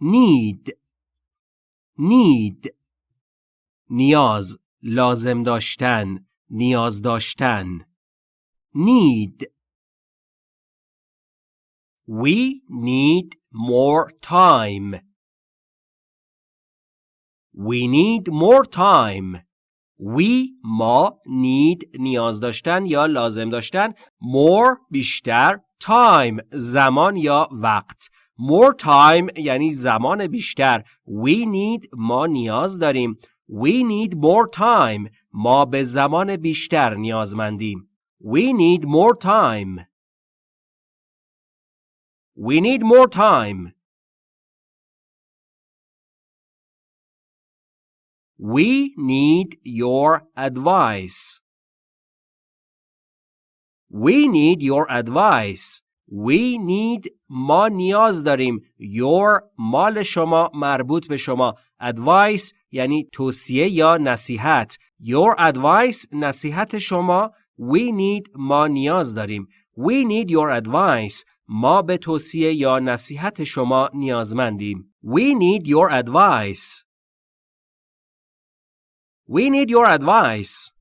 need need نیاز لازم داشتن نیاز داشتن. need We need more time. We need more time. We ما need نیاز داشتن یا لازم داشتن. More بیشتر time زمان یا وقت. more time یعنی زمان بیشتر we need ما نیاز داریم we need more time ما به زمان بیشتر نیازمندیم we need more time we need more time We need your advice. We need your advice. We need ما نیاز داریم. Your مال شما مربوط به شما. Advice یعنی توصیه یا نصیحت. Your advice نصیحت شما. We need ما نیاز داریم. We need your advice. ما به توصیه یا نصیحت شما نیازمندیم. We need your advice. We need your advice.